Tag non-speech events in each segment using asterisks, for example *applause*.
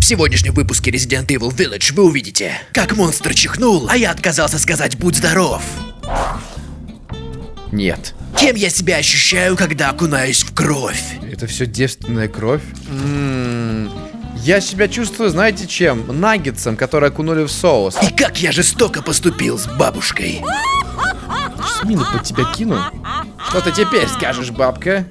В сегодняшнем выпуске Resident Evil Village вы увидите, как монстр чихнул, а я отказался сказать «будь здоров». Нет. Кем я себя ощущаю, когда окунаюсь в кровь? Это все девственная кровь? М-м-м. Я себя чувствую, знаете чем? Наггетсом, который окунули в соус. И как я жестоко поступил с бабушкой. Мину под тебя кину. Что ты теперь скажешь, бабка?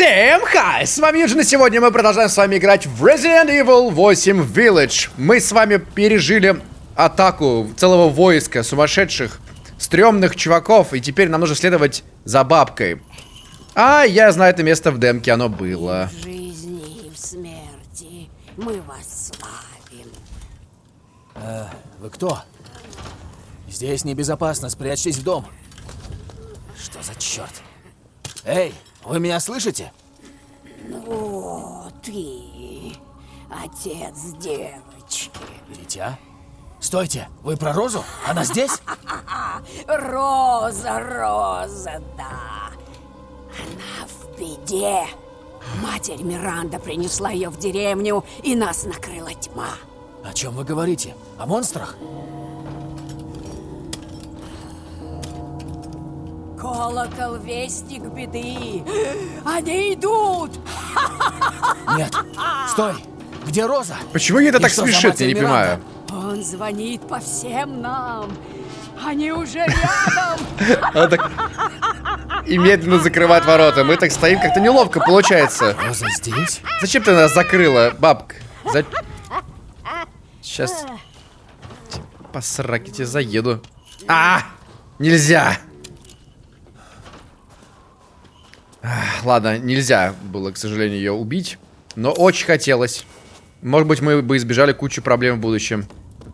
Всем хай! С вами Юджин, и сегодня мы продолжаем с вами играть в Resident Evil 8 Village. Мы с вами пережили атаку целого войска сумасшедших, стрёмных чуваков, и теперь нам нужно следовать за бабкой. А я знаю это место в демке, оно было. В жизни и в смерти мы вас славим. Вы кто? Здесь небезопасно, спрячьтесь в дом. Что за черт? Эй, вы меня слышите? О, ты, отец девочки. Дитя? Стойте, вы про Розу? Она здесь? *laughs* Роза, Роза, да. Она в беде. Матерь Миранда принесла ее в деревню, и нас накрыла тьма. О чем вы говорите? О монстрах? Колокол — вестник беды. Они идут! Нет. Стой! Где Роза? Почему ей это И так смешит, я не Миранда? понимаю. Он звонит по всем нам. Они уже рядом. Она так... И медленно закрывает ворота. Мы так стоим, как-то неловко получается. Роза здесь? Зачем ты нас закрыла, бабка? За... Сейчас... По сраке тебе заеду. А! Нельзя! Ах, Ладно, нельзя было, к сожалению, ее убить. Но очень хотелось. Может быть, мы бы избежали кучу проблем в будущем.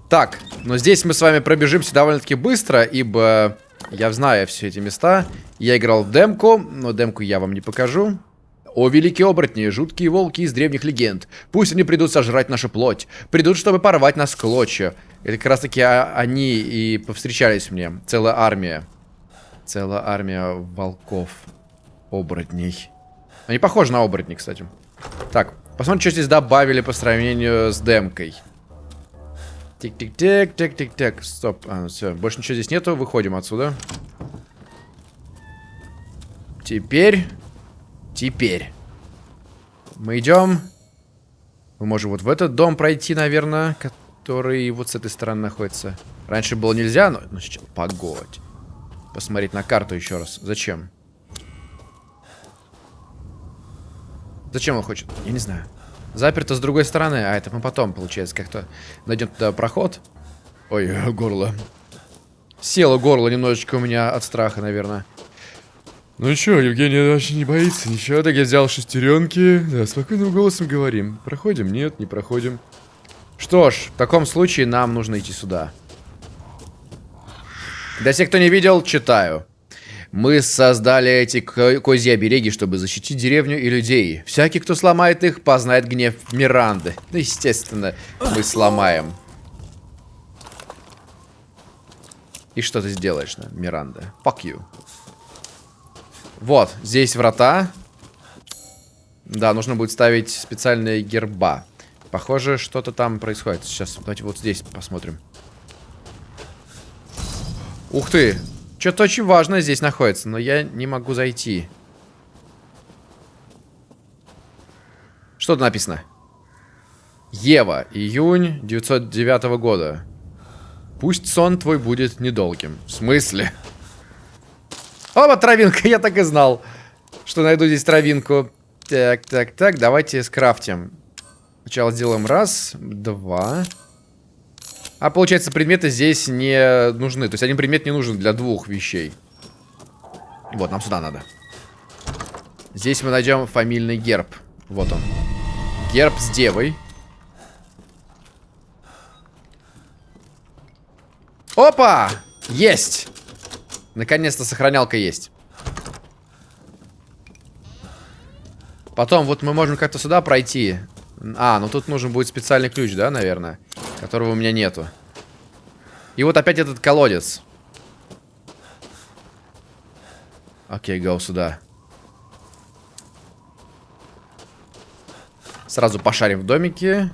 Так, но здесь мы с вами пробежимся довольно-таки быстро, ибо я знаю все эти места. Я играл в демку, но демку я вам не покажу. О, великие оборотни, жуткие волки из древних легенд. Пусть они придут сожрать нашу плоть. Придут, чтобы порвать нас клочья. Это как раз таки а- они и повстречались мне. Целая армия. Целая армия волков. Оборотней. Они похожи на оборотней, кстати. Так, посмотрим, что здесь добавили по сравнению с демкой. Тик-тик-тик, тик-тик-тик. Стоп. А, все, больше ничего здесь нету. Выходим отсюда. Теперь... Теперь. Мы идем. Мы можем вот в этот дом пройти, наверное, который вот с этой стороны находится. Раньше было нельзя, но... Ну, сейчас... Погодь. Посмотреть на карту еще раз. Зачем? Зачем он хочет? Я не знаю. Заперто с другой стороны. А, это мы потом, получается, как-то найдем туда проход. Ой, горло. Село горло немножечко у меня от страха, наверное. Ну чё, Евгений вообще не боится ничего, так я взял шестеренки. Да, спокойным голосом говорим. Проходим? Нет, не проходим. Что ж, в таком случае нам нужно идти сюда. Для тех, кто не видел, читаю. Мы создали эти ко- козьи обереги, чтобы защитить деревню и людей. Всякий, кто сломает их, познает гнев Миранды. Ну, естественно, мы сломаем. И что ты сделаешь, на, Миранда? Fuck you. Вот, здесь врата. Да, нужно будет ставить специальные герба. Похоже, что-то там происходит. Сейчас, давайте вот здесь посмотрим. Ух ты! Что-то очень важное здесь находится, но я не могу зайти. Что тут написано? Ева, июнь 909 года. Пусть сон твой будет недолгим. В смысле? Опа, травинка, я так и знал, что найду здесь травинку. Так, так, так, давайте скрафтим. Сначала сделаем раз, два. А получается, предметы здесь не нужны. То есть один предмет не нужен для двух вещей. Вот, нам сюда надо. Здесь мы найдем фамильный герб. Вот он. Герб с девой. Опа! Есть! Наконец-то сохранялка есть. Потом вот мы можем как-то сюда пройти. А, ну тут нужен будет специальный ключ, да, наверное? Которого у меня нету. И вот опять этот колодец. Окей, go сюда. Сразу пошарим в домике.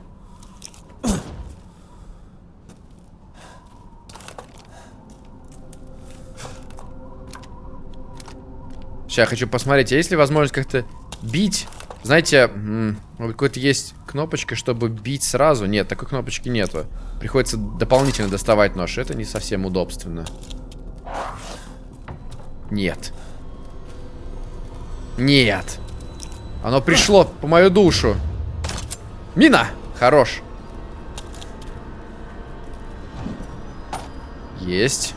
Сейчас я хочу посмотреть, а есть ли возможность как-то бить? Знаете, может, какой-то есть кнопочка, чтобы бить сразу? Нет, такой кнопочки нету. Приходится дополнительно доставать нож. Это не совсем удобственно. Нет. Нет. Оно пришло по мою душу. Мина! Хорош. Есть.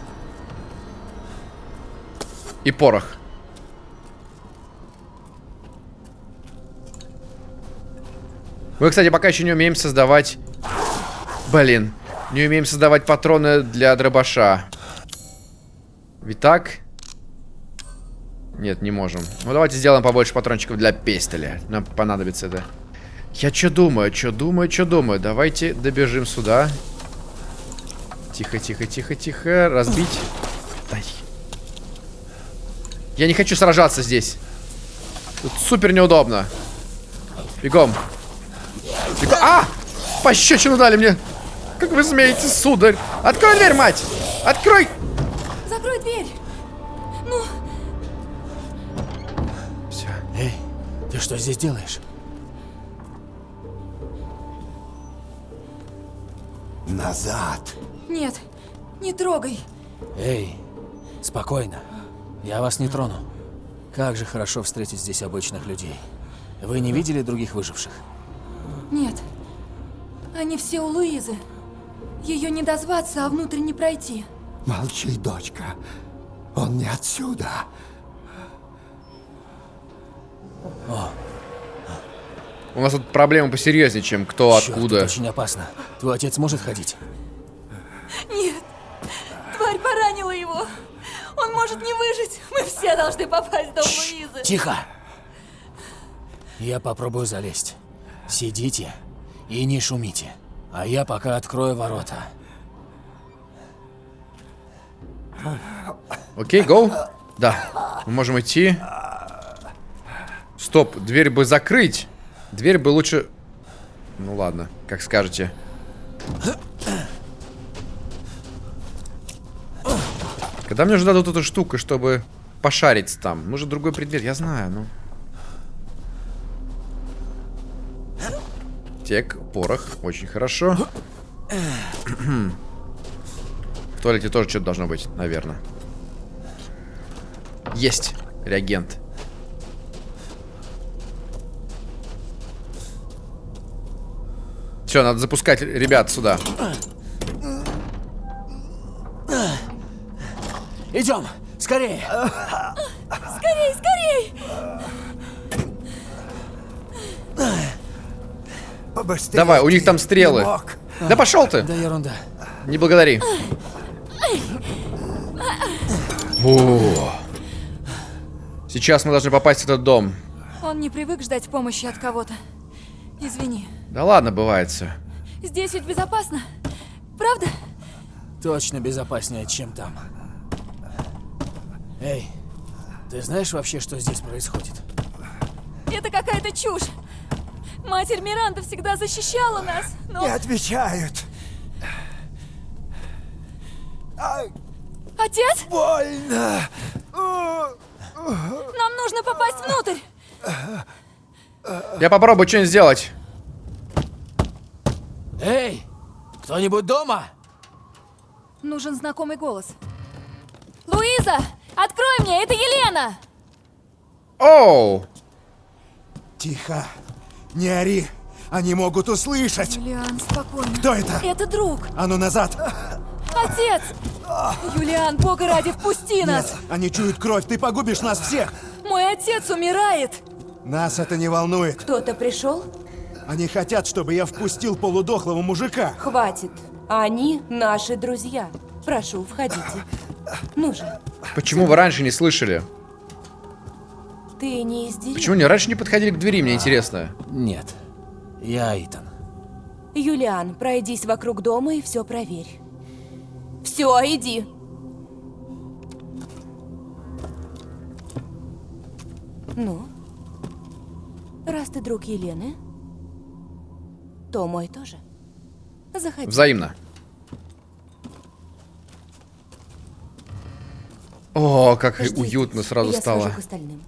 И порох. Мы, кстати, пока еще не умеем создавать... Блин. Не умеем создавать патроны для дробаша. Ведь так? Нет, не можем. Ну, давайте сделаем побольше патрончиков для пестеля. Нам понадобится это. Я что думаю, что думаю, что думаю. Давайте добежим сюда. Тихо, тихо, тихо, тихо. Разбить. Дай. Я не хочу сражаться здесь. Тут супер неудобно. Бегом. А! Пощечину дали мне. Как вы смеете, сударь? Открой дверь, мать! Открой! Закрой дверь! Ну, Все. Эй, ты что здесь делаешь? Назад. нет, не трогай. Эй, спокойно. Я вас не трону. Как же хорошо встретить здесь обычных людей. Вы не видели других выживших? Нет. Они все у Луизы. Ее не дозваться, а внутрь не пройти. Молчи, дочка. Он не отсюда. У нас тут проблемы посерьезнее, чем кто Чёрт, откуда. это очень опасно. Твой отец может ходить? Нет, тварь поранила его. Он может не выжить. Мы все должны попасть в дом Луизы. Тихо! Я попробую залезть. Сидите и не шумите. А я пока открою ворота. Окей, гоу. Да, мы можем идти. Стоп, дверь бы закрыть. Дверь бы лучше... Ну ладно, как скажете. Когда мне уже дадут эту штуку, чтобы пошарить там? Нужен другой предмет, я знаю, ну. Тек, порох, очень хорошо. В туалете тоже что-то должно быть, наверное. Есть реагент. Все, надо запускать ребят сюда. Идем, скорее! Скорей, скорей! Побыстрее. Давай, у них там стрелы. Да пошел ты! Да ерунда. Не благодари. О. Сейчас мы должны попасть в этот дом. Он не привык ждать помощи от кого-то. Извини. Да ладно, бывает все. Здесь ведь безопасно. Правда? Точно безопаснее, чем там. Эй, ты знаешь вообще, что здесь происходит? Это какая-то чушь. Матерь Миранда всегда защищала нас, но Не отвечают. Ай, отец, больно. нам нужно попасть внутрь. Я попробую что-нибудь сделать. Эй, кто-нибудь дома? Нужен знакомый голос. Луиза, открой мне, это Елена. Оу! Тихо. Не ори. Они могут услышать. Юлиан, спокойно. Кто это? Это друг, А ну назад. отец. Юлиан, бога ради, впусти нас. Нет, они чуют кровь. Ты погубишь нас всех. Мой отец умирает. Нас это не волнует. Кто-то пришел? Они хотят, чтобы я впустил полудохлого мужика. Хватит. Они наши друзья. Прошу, входите. Ну же, Почему вы раньше не слышали? Ты не из деревни? Почему они раньше не подходили к двери, мне интересно. Нет, я Итан. Юлиан, пройдись вокруг дома и все проверь. Все, иди. Ну? Раз ты друг Елены, то мой тоже. Заходи. Взаимно. О, как Жди уютно здесь, сразу я стало. к остальным.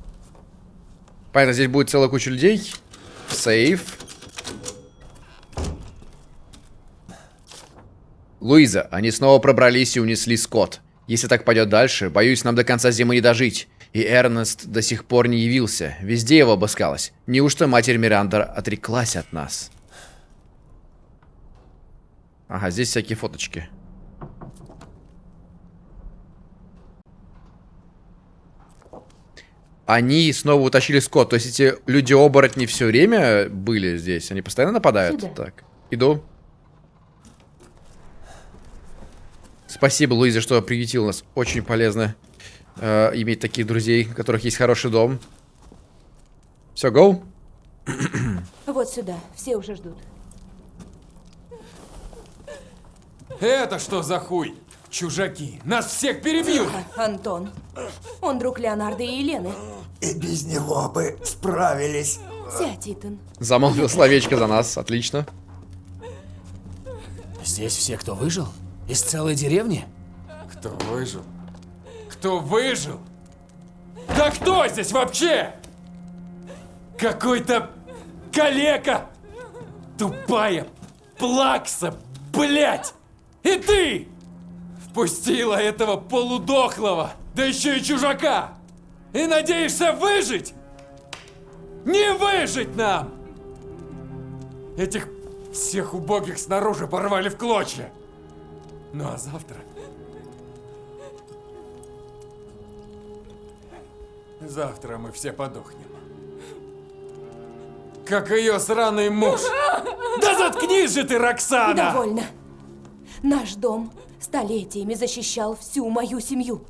Понятно, здесь будет целая куча людей. Сейф. Луиза, они снова пробрались и унесли скот. Если так пойдет дальше, боюсь, нам до конца зимы не дожить. И Эрнест до сих пор не явился. Везде его обыскалась. Неужто матерь Миранда отреклась от нас? Ага, здесь всякие фоточки. Они снова утащили скот. То есть эти люди-оборотни все время были здесь? Они постоянно нападают? Сюда. Так, иду. Спасибо, Луиза, что приютил нас. Очень полезно э, иметь таких друзей, у которых есть хороший дом. Все, гоу? *clears throat* Вот сюда, все уже ждут. Это что за хуй? Чужаки, нас всех перебьют! Антон. Он друг Леонардо и Елены. И без него бы справились. Сядь, Итан. Замолвил словечко за нас. Отлично. Здесь все, кто выжил? Из целой деревни? Кто выжил? Кто выжил? Да кто здесь вообще? Какой-то калека! Тупая плакса, блять! И ты! Впустила этого полудохлого, да еще и чужака! И надеешься выжить? Не выжить нам! Этих всех убогих снаружи порвали в клочья. Ну а завтра... Завтра мы все подохнем. Как ее сраный муж. Да заткнись же ты, Роксана! Довольно. Наш дом столетиями защищал всю мою семью.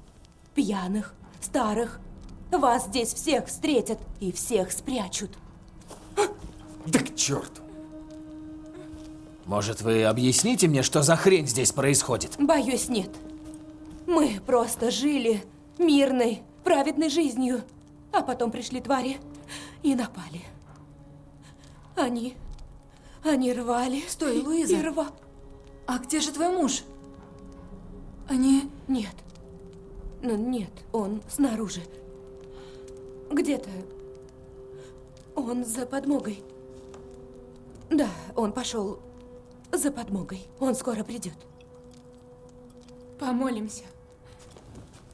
Пьяных, старых. Вас здесь всех встретят и всех спрячут. Да к черту. Может, вы объясните мне, что за хрень здесь происходит? Боюсь, нет. Мы просто жили мирной, праведной жизнью. А потом пришли твари и напали. Они... Они рвали. Стой, Луиза. И рва... А где же твой муж? Они... Нет. Ну, нет, он снаружи. Где-то. Он за подмогой. Да, он пошел за подмогой. Он скоро придет. Помолимся.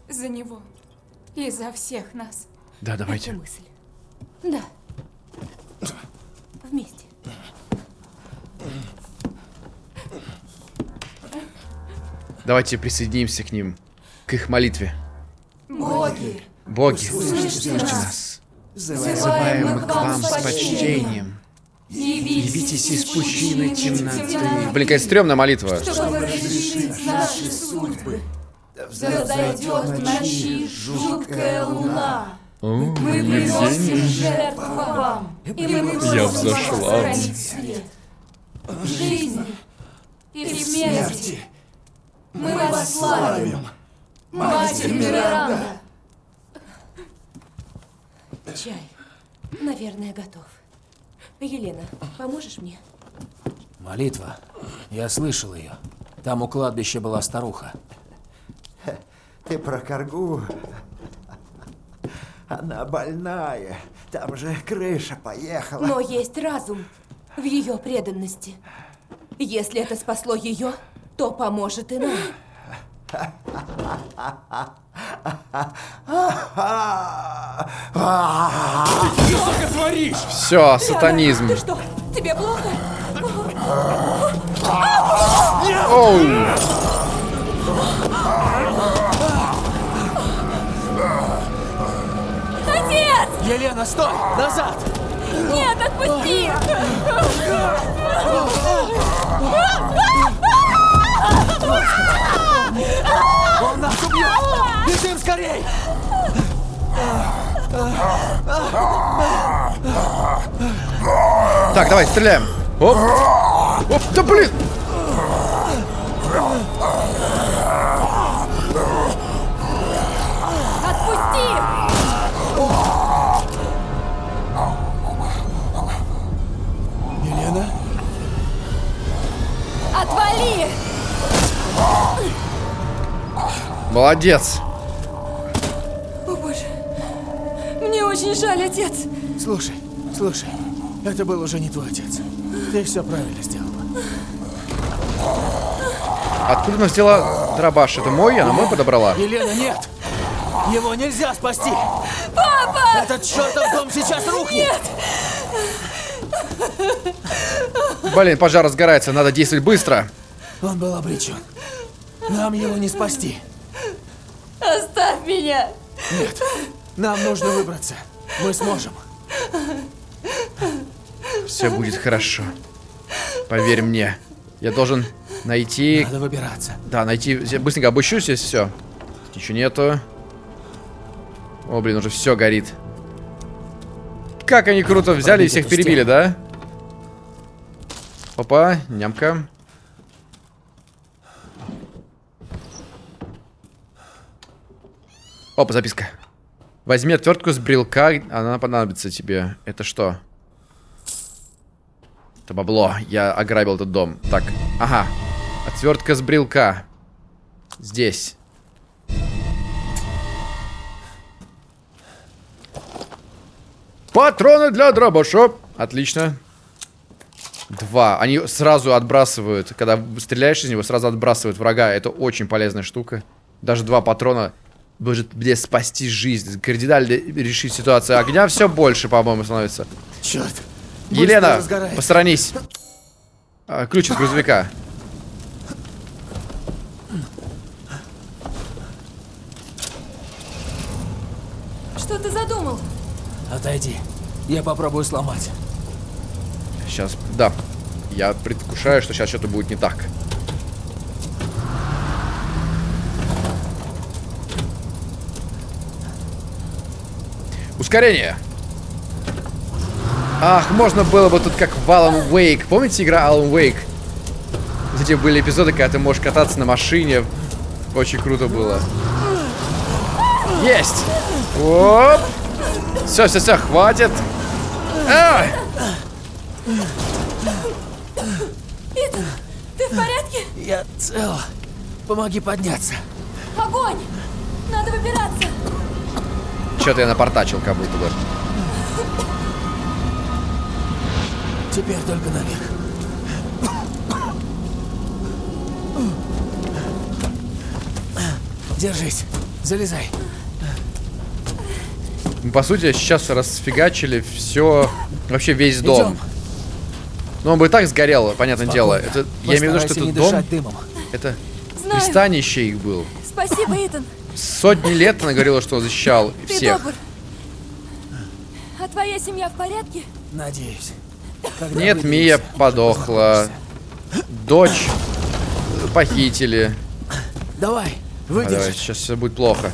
За него. И за всех нас. Да, Это давайте. мысль. Да. Вместе. Давайте присоединимся к ним. К их молитве. Боги, Боги, услышьте нас. взываем мы к вам с почтением. Явитесь из пучины темноты. Блин, какая стрёмная молитва. чтобы разрешить наши судьбы. Взойдет в ночи жуткая луна. Мы приносим жертву вам, и мы Я взошла. сохранить свет. В жизни и смерти мы вас славим. Матерь Миранда. Чай. Наверное, готов. Елена, поможешь мне? Молитва. Я слышал ее. Там у кладбища была старуха. Ты про коргу? Она больная. Там же крыша поехала. Но есть разум в ее преданности. Если это спасло ее, то поможет и нам. Что сука творишь? Все, сатанизм. Ты что, тебе плохо? Оу. Отец! Елена, стой! Назад! Нет, отпусти! Он нас убьет! Бежим скорей! Так, давай, стреляем. Оп. Оп, да блин. Молодец. О боже. Мне очень жаль, отец. Слушай, слушай, это был уже не твой отец. Ты все правильно сделала. Откуда она взяла дробаш? Это мой? Она мой подобрала? Елена, нет! Его нельзя спасти! Папа! Этот чертов дом сейчас рухнет! Блин, пожар разгорается, надо действовать быстро. Он был обречен. Нам его не спасти. Оставь меня. Нет, нам нужно выбраться. Мы сможем. Все будет хорошо. Поверь мне. Я должен найти... Надо выбираться. Да, найти... Я быстренько обыщу здесь все. Ничего нету. О, блин, уже все горит. Как они круто взяли и всех перебили, да? Опа, нямка. Опа, записка. Возьми отвертку с брелка, она понадобится тебе. Это что? Это бабло. Я ограбил этот дом. Так, ага. Отвертка с брелка. Здесь. Патроны для дробаша. Отлично. Два. Они сразу отбрасывают, когда стреляешь из него, сразу отбрасывают врага. Это очень полезная штука. Даже два патрона может мне спасти жизнь. Кардинально решить ситуацию. Огня все больше, по-моему, становится. Черт. Елена, посторонись. А, ключ от грузовика. Что ты задумал? Отойди. Я попробую сломать. Сейчас, да. Я предвкушаю, что сейчас что-то будет не так. Ускорение. Ах, можно было бы тут как в Alan Wake. Помните игра Alan Wake? Где были эпизоды, когда ты можешь кататься на машине. Очень круто было. Есть! Оп! Все, все, все, хватит. А! Итан, ты в порядке? Я цел. Помоги подняться. Огонь! Надо выбираться. Что-то я напортачил, как будто бы. Теперь только наверх. Держись. Залезай. Мы, по сути, сейчас расфигачили все, вообще весь дом. Идем. Ну, он бы и так сгорел, понятное дело. Это, я имею в виду, что этот дом, дымом. это Знаю. пристанище их был. Спасибо, Итан. Сотни лет она говорила, что защищал Ты всех. добр. А твоя семья в порядке? Надеюсь. Когда Нет, выберемся, Мия подохла. Дочь похитили. Давай, А, давай, выдержи. сейчас все будет плохо.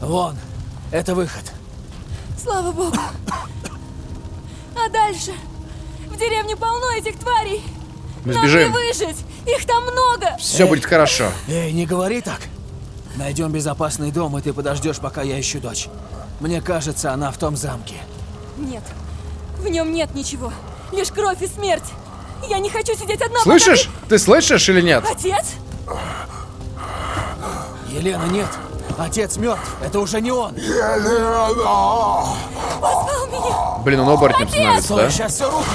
Вон, это выход. Слава богу. А дальше? В деревне полно этих тварей. Мы Нам не сбежим. выжить. Их там много. Все будет хорошо. Эй, не говори так. Найдем безопасный дом, и ты подождешь, пока я ищу дочь. Мне кажется, она в том замке. Нет. В нем нет ничего. Лишь кровь и смерть. Я не хочу сидеть одна. пока Слышишь? Ты слышишь или нет? Отец? Елена, нет. Отец мертв. Это уже не он. Позвал меня. Блин, он оборотнем становится, да? сейчас все рухнет.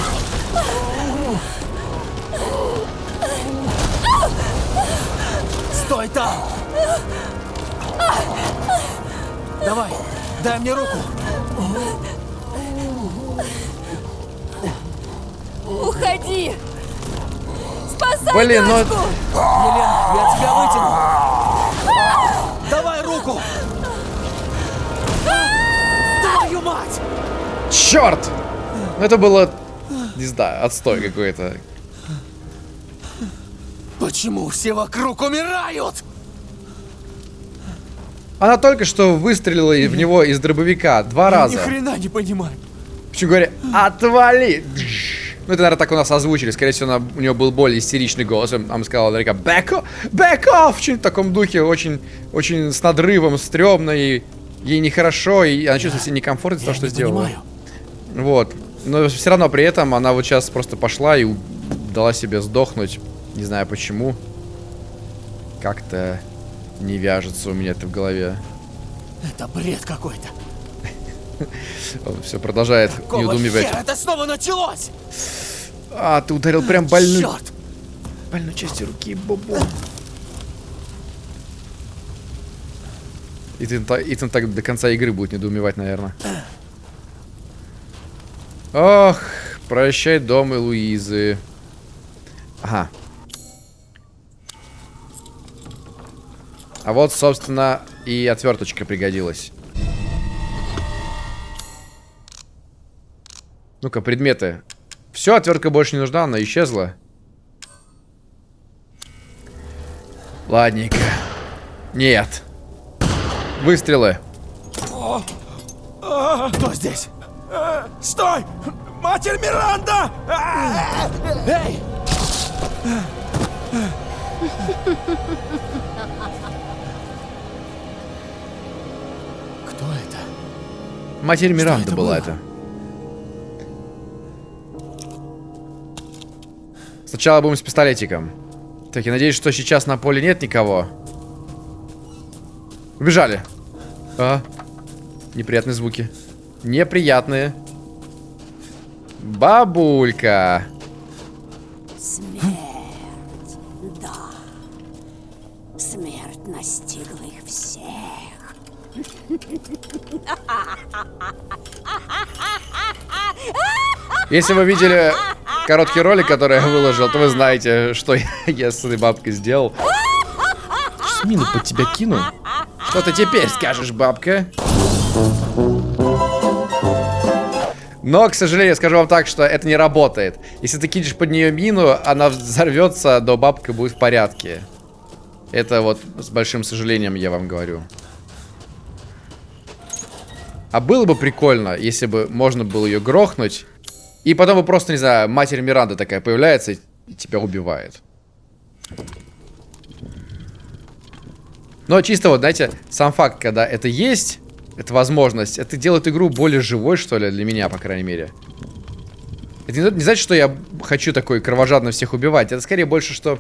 Стой там! Давай, дай мне руку. Уходи. Спасай Блин, ну-. Елена, я тебя вытяну. Давай руку. Твою мать! Черт! Ну, Это было, не знаю, отстой какой-то. Почему все вокруг умирают? Она только что выстрелила в него из дробовика два Я раза. ни хрена не понимаю. Причем говоря, отвали! Ну, это, наверное, так у нас озвучили. Скорее всего, она, у него был более истеричный голос. Она сказала наверняка, back off, back off! В таком духе, очень, очень с надрывом, стрёмно, и ей нехорошо, и она чувствует себя некомфортно из-за того, что не сделала. понимаю. Вот. Но все равно при этом она вот сейчас просто пошла и дала себе сдохнуть Не знаю почему. Как-то не вяжется у меня это в голове. Это бред какой-то. *laughs* Он все продолжает Какого недоумевать. хера это снова началось? А, ты ударил прям больную, Черт! больную частью руки, бобо. Итан, та- Итан так до конца игры будет недоумевать, наверное. Ох, прощай, дом и Луизы. Ага. А вот, собственно, и отверточка пригодилась. Ну-ка, предметы. Все, отвертка больше не нужна, она исчезла. Ладненько. Нет. Выстрелы. Кто здесь? Стой! Матерь Миранда! Эй! Матерь Миранда это была это. Сначала будем с пистолетиком. Так, я надеюсь, что сейчас на поле нет никого. Убежали. А. Неприятные звуки. Неприятные. Бабулька. Смерть. Если вы видели короткий ролик, который я выложил, то вы знаете, что я, с этой бабкой сделал. Мину под тебя кину. Что ты теперь скажешь, бабка? Но, к сожалению, скажу вам так, что это не работает. Если ты кинешь под нее мину, она взорвется, но бабка будет в порядке. Это вот с большим сожалением я вам говорю. А было бы прикольно, если бы можно было ее грохнуть, и потом бы просто, не знаю, матерь Миранда такая появляется и тебя убивает. Но чисто вот, знаете, сам факт, когда это есть, эта возможность, это делает игру более живой, что ли, для меня, по крайней мере. Это не, не значит, что я хочу такой кровожадно всех убивать. Это скорее больше, что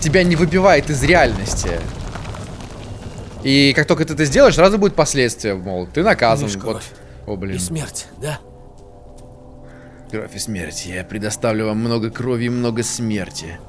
тебя не выбивает из реальности. И как только ты это сделаешь, сразу будет последствия, мол, ты наказан. Лишь Вот. О, блин. И смерть, да? Кровь и смерть. Я предоставлю вам много крови и много смерти.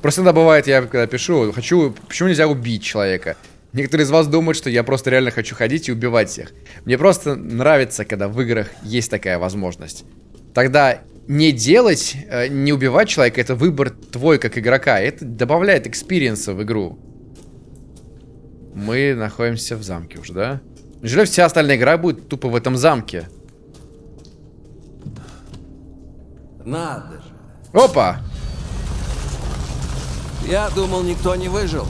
Просто иногда бывает, я когда пишу, хочу, почему нельзя убить человека? Некоторые из вас думают, что я просто реально хочу ходить и убивать всех. Мне просто нравится, когда в играх есть такая возможность. Тогда не делать, э, не убивать человека, это выбор твой как игрока. Это добавляет experience а в игру. Мы находимся в замке уже, да? Неужели вся остальная игра будет тупо в этом замке? Надо же. Опа! Я думал, никто не выжил.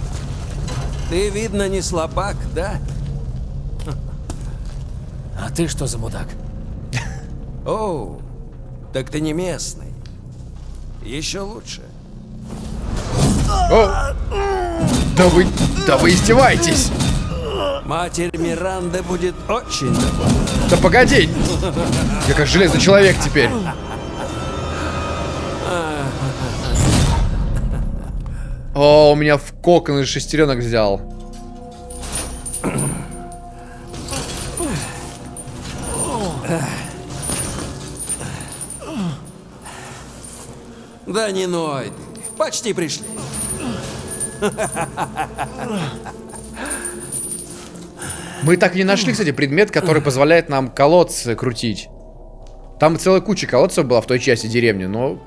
Ты, видно, не слабак, да? А ты что за мудак? Оу, так ты не местный. Еще лучше. О! Да вы, да вы издеваетесь! Матерь Миранды будет очень довольна. Да погоди! Я как железный человек теперь. *laughs* О, у меня в кокон из шестеренок взял. Да не ной. Почти пришли. Мы так и не нашли, кстати, предмет, который позволяет нам колодцы крутить. Там целая куча колодцев была в той части деревни, но...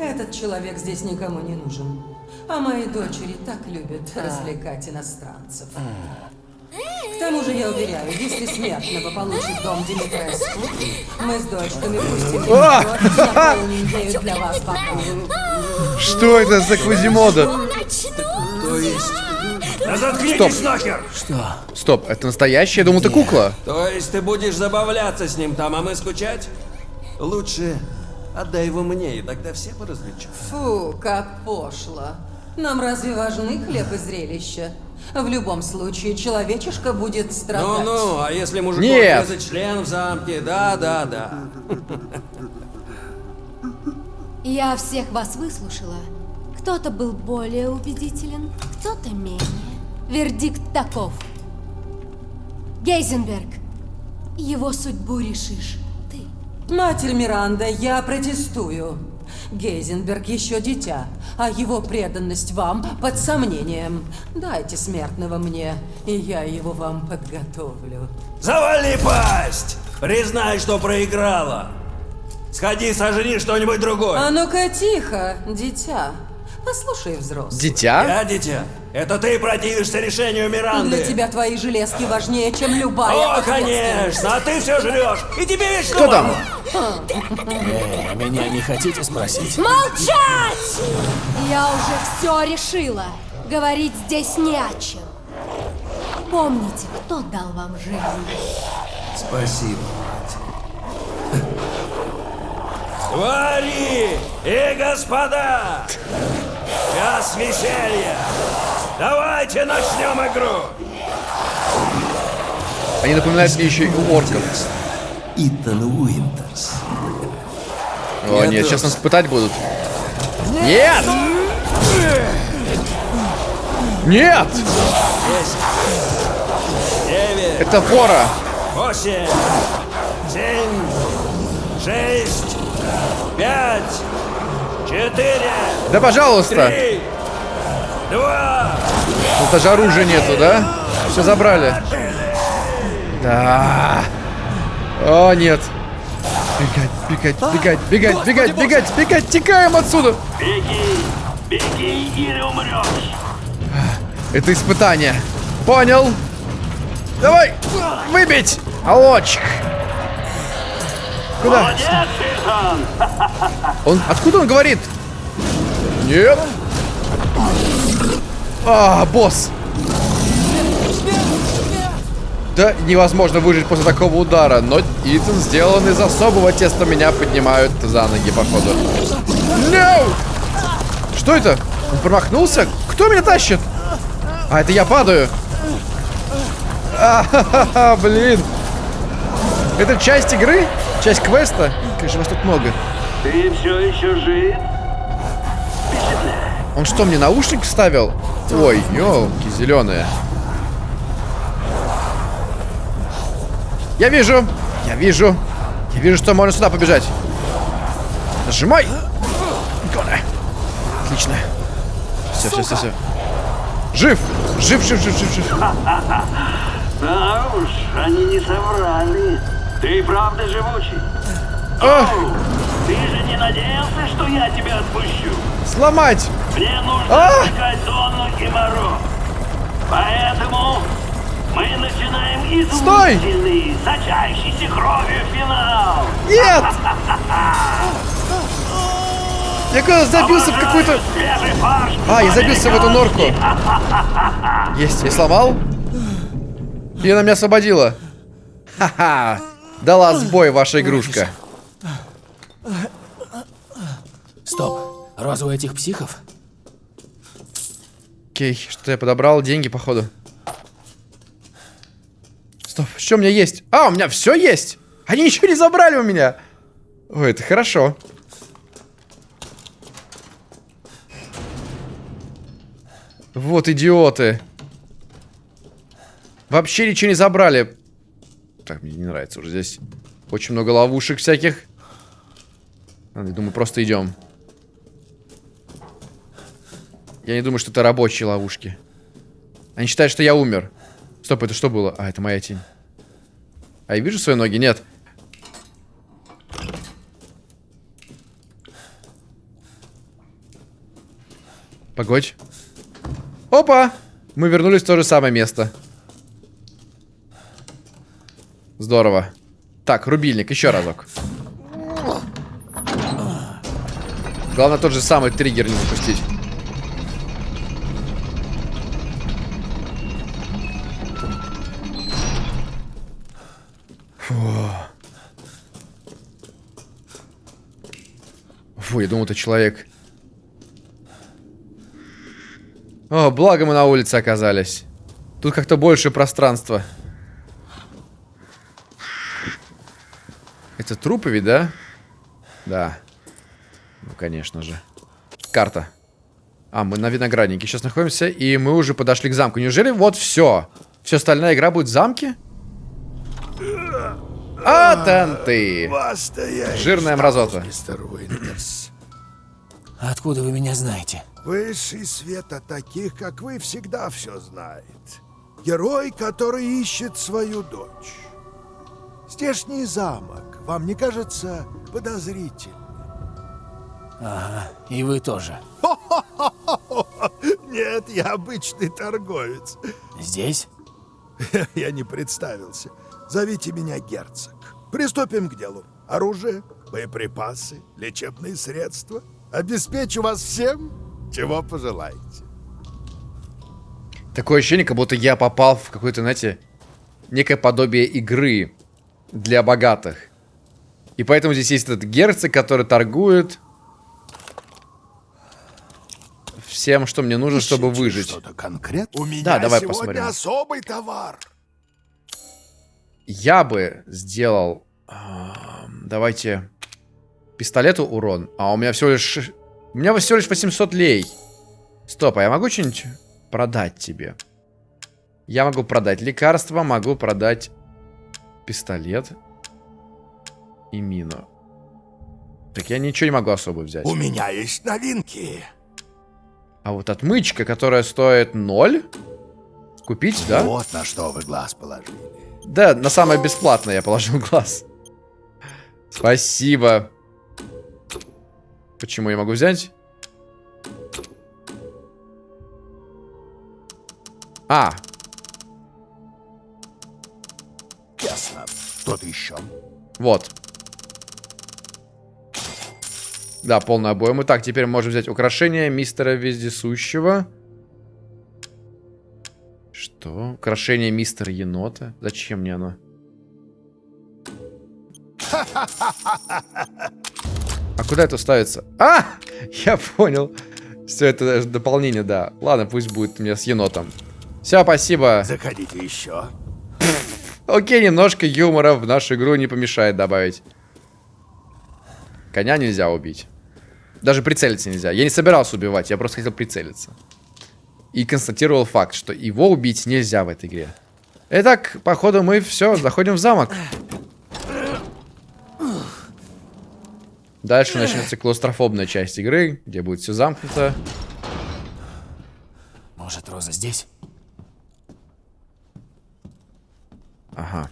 Этот человек здесь никому не нужен. А мои дочери так любят развлекать иностранцев. К тому же, я уверяю, если смертного получит дом Димитреску, мы с дочками пустим наполним ею для вас бокал. Что это за Квазимода? То есть... Да заткнитесь Стоп. нахер! Что? Стоп, это настоящая? Я думал, это кукла. То есть ты будешь забавляться с ним там, а мы скучать? Лучше отдай его мне, и тогда все поразвлечутся. Фу, как пошло. Нам разве важны хлеб и зрелища? В любом случае, человечишка будет страдать. Ну-ну, а если мужику Нет. отрезать член в замке? Да-да-да. Я всех вас выслушала. Кто-то был более убедителен, кто-то менее. Вердикт таков. Гейзенберг, его судьбу решишь ты. Матерь Миранда, я протестую. Гейзенберг еще дитя, а его преданность вам под сомнением. Дайте смертного мне, и я его вам подготовлю. Завали пасть! Признай, что проиграла. Сходи, сожри что-нибудь другое. А ну-ка тихо, дитя. Послушай, взрослый. Дитя? Я дитя. Это ты противишься решению Миранды. Для тебя твои железки важнее, чем любая О, конечно, а ты все жрешь. И тебе вечно Кто там? Э, меня не хотите спросить? Молчать! Я уже все решила. Говорить здесь не о чем. Помните, кто дал вам жизнь? Спасибо, Твари и господа! Час веселья! Давайте начнем игру! Они напоминают мне еще и орков. Итан Уинтерс. О, нет, сейчас нас пытать будут. Нет! Нет! Девять, Это фора! восемь, семь, шесть, пять, четыре, Да пожалуйста! три, два, Тут даже оружия нету, да? Все забрали. Да. О, нет. Бегать, бегать, бегать, бегать, бегать, бегать, бегать, текаем отсюда. Беги, беги или умрешь. Это испытание. Понял. Давай, выбить. Алочек. Куда? Молодец. *laughs* Он, откуда он говорит? Нет. А, босс. Да, невозможно выжить после такого удара, но Итан сделан из особого теста, меня поднимают за ноги, походу. No! Что это? Он промахнулся? Кто меня тащит? А, это я падаю. А, *laughs* блин. Это часть игры? Часть квеста? Конечно, вас тут много. Ты все еще жив? Он что, мне наушник вставил? Ой, елки зеленые. Я вижу! Я вижу! Я вижу, что можно сюда побежать. Нажимай! Отлично. Все, все, все, все. Жив! Жив, жив, жив, жив, жив. Да уж, они не соврали. Ты правда живучий? А, Оу, ты же не надеялся, что я тебя отпущу? сломать! Мне нужно А! отвлекать Донну и Моро. Поэтому мы начинаем Стой! изумительный, сочащийся кровью финал. Нет! *laughs* Я когда забился в какую-то... А, я забился в эту норку. *laughs* Есть, я сломал. И она меня освободила. Ха-ха. Дала сбой ваша игрушка. Стоп. Роза у этих психов? Окей, что я подобрал? Деньги, походу. Стоп, что у меня есть? А, у меня все есть! Они ничего не забрали у меня! Ой, это хорошо. Вот идиоты. Вообще ничего не забрали. Так, мне не нравится уже здесь. Очень много ловушек всяких. Ладно, я думаю, просто идем. Я не думаю, что это рабочие ловушки. Они считают, что я умер. Стоп, это что было? А, это моя тень. А я вижу свои ноги? Нет. Погодь. Опа! Мы вернулись в то же самое место. Здорово. Так, рубильник, еще разок. Главное тот же самый триггер не запустить. Фу. Я думал, это человек. О, благо мы на улице оказались. Тут как-то больше пространства. Это трупы ведь, да? Да. Ну, конечно же. Карта. А, мы на винограднике сейчас находимся, и мы уже подошли к замку. Неужели вот все? Все остальная игра будет в замке? А, танты! Жирная мразота. Откуда вы меня знаете? Высший свет от таких, как вы, всегда все знает. Герой, который ищет свою дочь. Здешний замок вам не кажется подозрительным? Ага, и вы тоже. *laughs* Нет, я обычный торговец. Здесь? *laughs* Я не представился. Зовите меня герцог. Приступим к делу. Оружие, боеприпасы, лечебные средства. Обеспечу вас всем, чего пожелаете. Такое ощущение, как будто я попал в какое-то, знаете, некое подобие игры для богатых. И поэтому здесь есть этот герцог, который торгует всем, что мне нужно, чтобы выжить. Что-то конкретно? У меня Да, давай сегодня посмотрим. особый товар. Я бы сделал... эм, Давайте... Пистолету урон. А у меня всего лишь... У меня всего лишь 800 лей. Стоп, а я могу что-нибудь продать тебе? Я могу продать лекарства, могу продать пистолет и мину. Так я ничего не могу особо взять. У меня есть новинки. А вот отмычка, которая стоит 0, купить, да? Вот на что вы глаз положили. Да, на самое бесплатное я положил глаз. Спасибо. Почему я могу взять? А, Ясно. Что-то еще? вот. Да, полный обоим. Итак, теперь можем взять украшение мистера Вездесущего. Что? Украшение мистера Енота? Зачем мне оно? А куда это ставится? А! Я понял. Все, это даже дополнение, да. Ладно, пусть будет мне с енотом. Все, спасибо. Заходите еще. Окей, немножко юмора в нашу игру не помешает добавить. Коня нельзя убить. Даже прицелиться нельзя. Я не собирался убивать, я просто хотел прицелиться. И констатировал факт, что его убить нельзя в этой игре. Итак, походу мы все, заходим в замок. Дальше начнется клаустрофобная часть игры, где будет все замкнуто. Может, Роза здесь? Ага.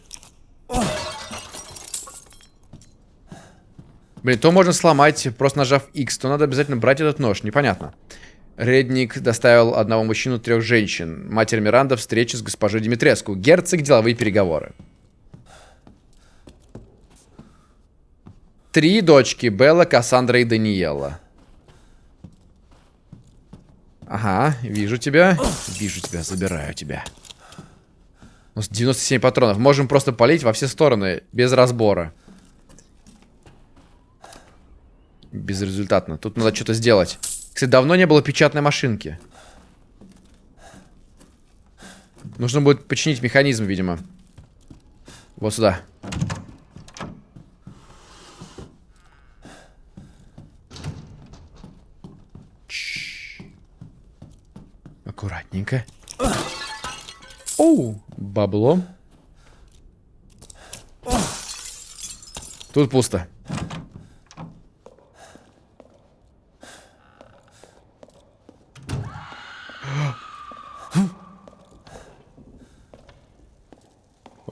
Блин, то можно сломать, просто нажав X, то надо обязательно брать этот нож. Непонятно. Редник доставил одного мужчину, трех женщин. Матерь Миранда встреча с госпожой Димитреску. Герцог деловые переговоры. Три дочки. Белла, Кассандра и Даниэла. Ага, вижу тебя. Вижу тебя, забираю тебя. У нас 97 патронов. Можем просто полить во все стороны, без разбора. Безрезультатно. Тут надо что-то сделать. Кстати, давно не было печатной машинки. Нужно будет починить механизм, видимо. Вот сюда. Аккуратненько. Оу, бабло. Тут пусто.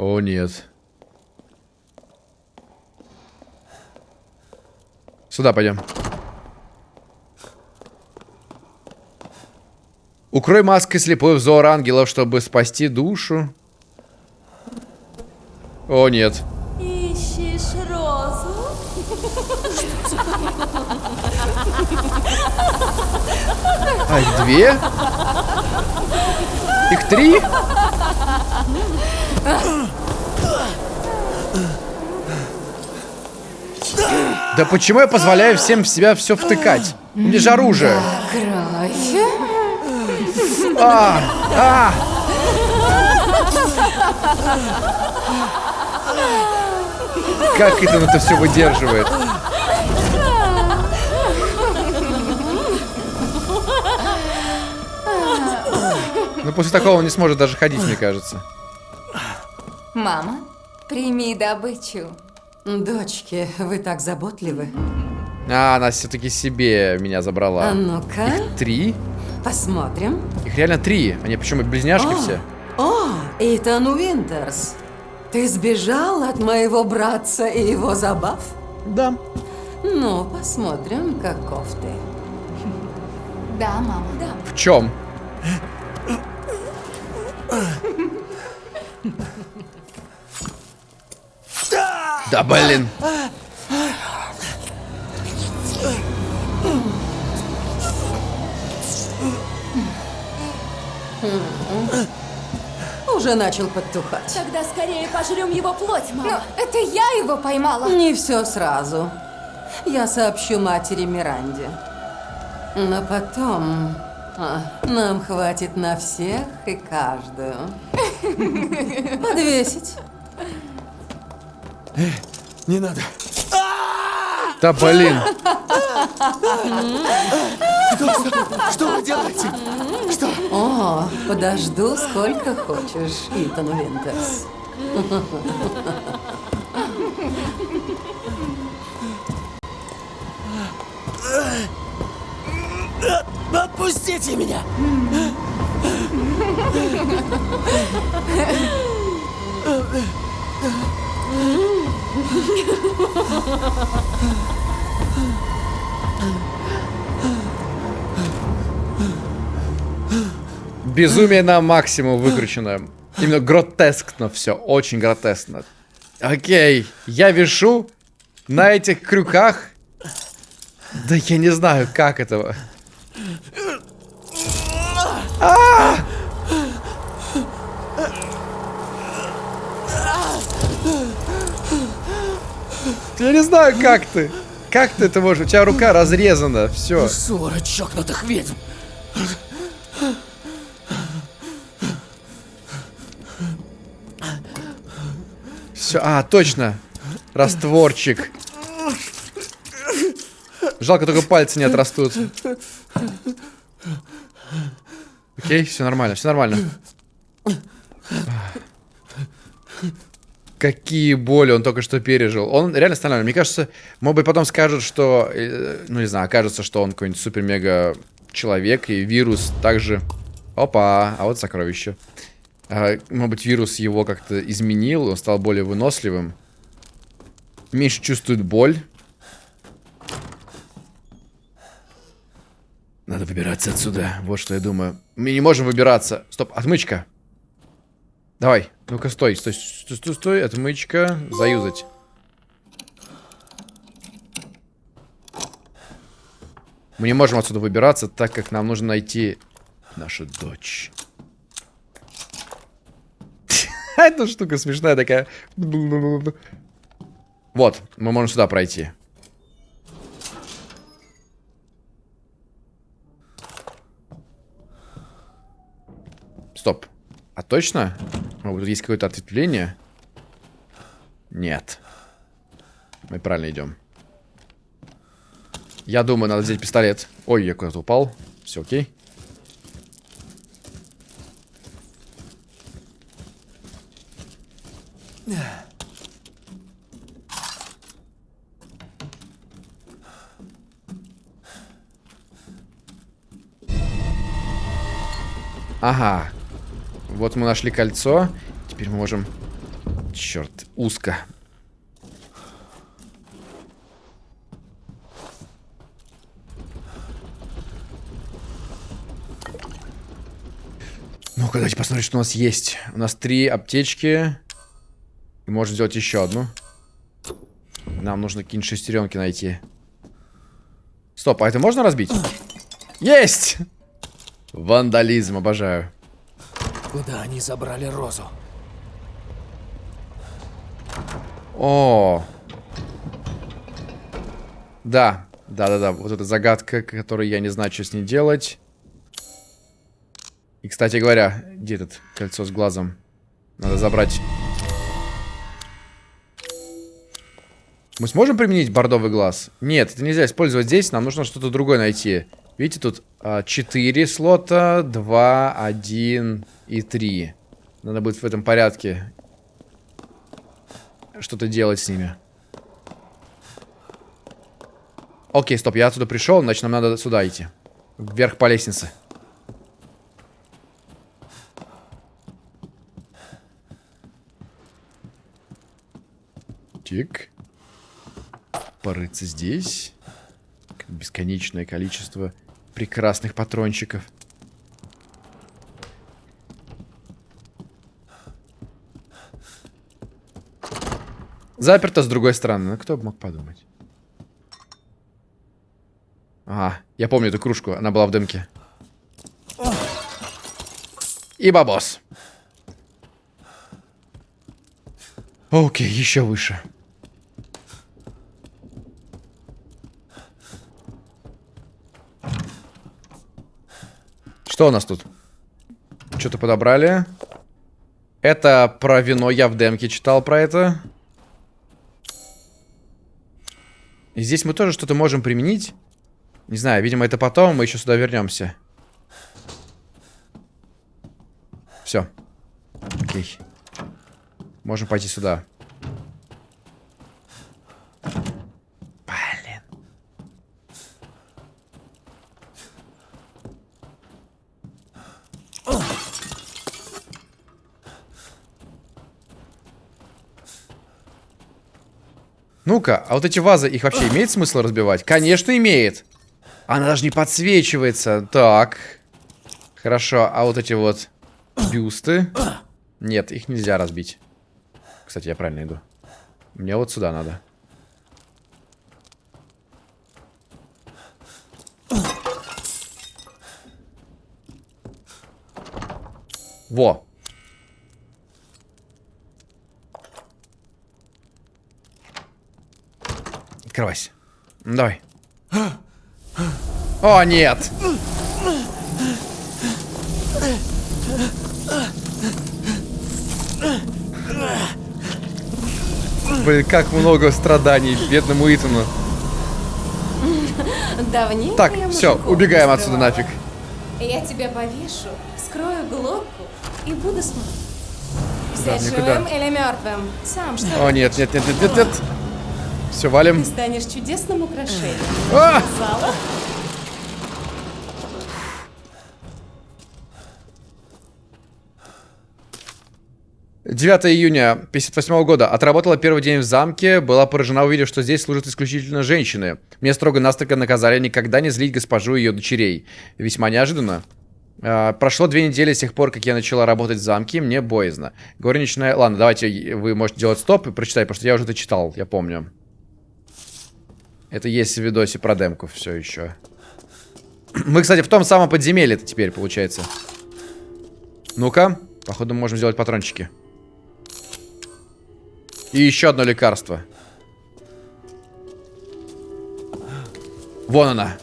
О, нет. Сюда пойдем. Укрой маской слепой взор ангелов, чтобы спасти душу. О, нет. Ищешь розу? А, их две? Их три? Да почему я позволяю всем в себя все втыкать? Мне же оружие. А! А! Как это он это все выдерживает? Ну, после такого он не сможет даже ходить, мне кажется. Мама, прими добычу. Дочки, вы так заботливы. А, она все-таки себе меня забрала. А ну-ка. Их три? Посмотрим. Их реально три. Они почему близняшки О, все? О, Итан Уинтерс. Ты сбежал от моего братца и его забав? Да. Ну, посмотрим, каков ты. Да, мама. Да. В чем? *laughs* Да блин. Уже начал подтухать. Тогда скорее пожрем его плоть, мама. Но это я его поймала. Не все сразу. Я сообщу матери Миранде. Но потом а, нам хватит на всех и каждую. *laughs* Подвесить. Не надо. Да блин. Что, вы делаете? Что? О, подожду сколько хочешь, Итан Винтерс. Отпустите меня! Безумие на максимум выкручено. Именно гротескно все, очень гротескно. Окей, я вешу на этих крюках. Да я не знаю, как этого. А! Я не знаю, как ты. Как ты это можешь? У тебя рука разрезана, все. Ссора чокнутых ведьм. Все, а, точно. Растворчик. Жалко, только пальцы не отрастут. Окей, все нормально, все нормально. Какие боли он только что пережил. Он реально стальной. Мне кажется, может быть, потом скажут, что... э, Ну, не знаю, окажется, что он какой-нибудь супер-мега человек, и вирус также... Опа, а вот сокровище. А, может быть, вирус его как-то изменил, он стал более выносливым. Меньше чувствует боль. Надо выбираться отсюда. Вот что я думаю. Мы не можем выбираться. Стоп, отмычка. Давай. Ну-ка, стой, стой, стой, стой, стой. Отмычка. Заюзать. Мы не можем отсюда выбираться, так как нам нужно найти нашу дочь. *laughs* Эта штука смешная такая. Вот, мы можем сюда пройти. Стоп. А точно? Может, тут есть какое-то ответвление? Нет. Мы правильно идем. Я думаю, надо взять пистолет. Ой, я куда-то упал. Все окей. Ага. Вот мы нашли кольцо. Теперь мы можем... Черт, узко. Ну-ка, давайте посмотрим, что у нас есть. У нас три аптечки. И можно сделать еще одну. Нам нужно какие-нибудь шестеренки найти. Стоп, а это можно разбить? Есть! Вандализм, обожаю. Куда они забрали розу? О. Да, да-да-да. Вот эта загадка, которую я не знаю, что с ней делать. И, кстати говоря, где этот кольцо с глазом? Надо забрать. Мы сможем применить бордовый глаз? Нет, это нельзя использовать здесь. Нам нужно что-то другое найти. Видите, тут а, 4 слота, 2, 1 и 3. Надо будет в этом порядке что-то делать с ними. Окей, стоп, я отсюда пришел, значит нам надо сюда идти. Вверх по лестнице. Тик. Порыться здесь. Бесконечное количество прекрасных патрончиков. Заперто с другой стороны. Ну, кто бы мог подумать. Ага, я помню эту кружку. Она была в дымке. И бабос. Окей, еще выше. Что у нас тут? Что-то подобрали. Это про вино. Я в демке читал про это. И здесь мы тоже что-то можем применить. Не знаю, видимо, это потом. Мы еще сюда вернемся. Все. Окей. Можем пойти сюда. Ну-ка, а вот эти вазы, их вообще имеет смысл разбивать? Конечно, имеет. Она даже не подсвечивается. Так. Хорошо, а вот эти вот бюсты... Нет, их нельзя разбить. Кстати, я правильно иду. Мне вот сюда надо. Во. Открывайся. Давай. О, нет. Блин, как много страданий бедному Итану. Давненько Так, все, убегаем отсюда нафиг. Я тебя повешу, скрою глотку и буду смотреть. Да, живым или мертвым? Сам что О, нет, нет, нет, нет, нет, нет. Все, валим. Ты станешь чудесным украшением. А! Сказала? 9 июня 58 года. Отработала первый день в замке. Была поражена, увидев, что здесь служат исключительно женщины. Мне строго-настрого наказали никогда не злить госпожу и ее дочерей. Весьма неожиданно. А, прошло две недели с тех пор, как я начала работать в замке, мне боязно. Горничная... Ладно, давайте вы можете делать стоп и прочитать, потому что я уже это читал, я помню. Это есть в видосе про демку все еще. Мы, кстати, в том самом подземелье это теперь, получается. Ну-ка. Походу, мы можем сделать патрончики. И еще одно лекарство. Вон она.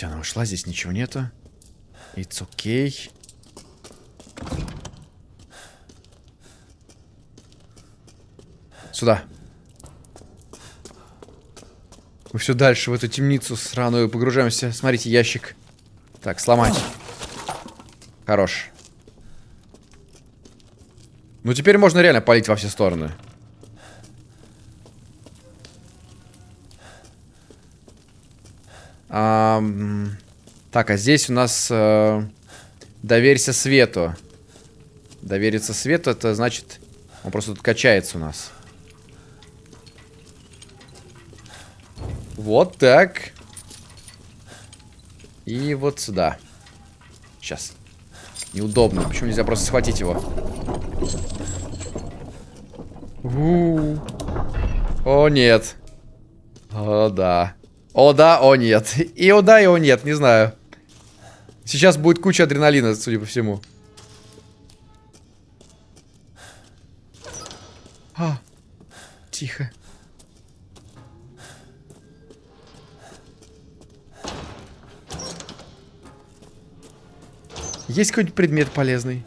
Все, она ушла, здесь ничего нету. It's okay. Сюда. Мы все дальше в эту темницу сраную погружаемся. Смотрите, ящик. Так, сломать. Хорош. Ну, теперь можно реально палить во все стороны. Ам, так, а здесь у нас э, доверься свету. Довериться свету, это значит, он просто тут качается у нас. Вот так. И вот сюда. Сейчас. Неудобно. Почему нельзя просто схватить его? У. О, нет. О, да. О да, о нет. И о да, и о нет, не знаю. Сейчас будет куча адреналина, судя по всему. А, тихо. Есть какой-нибудь предмет полезный?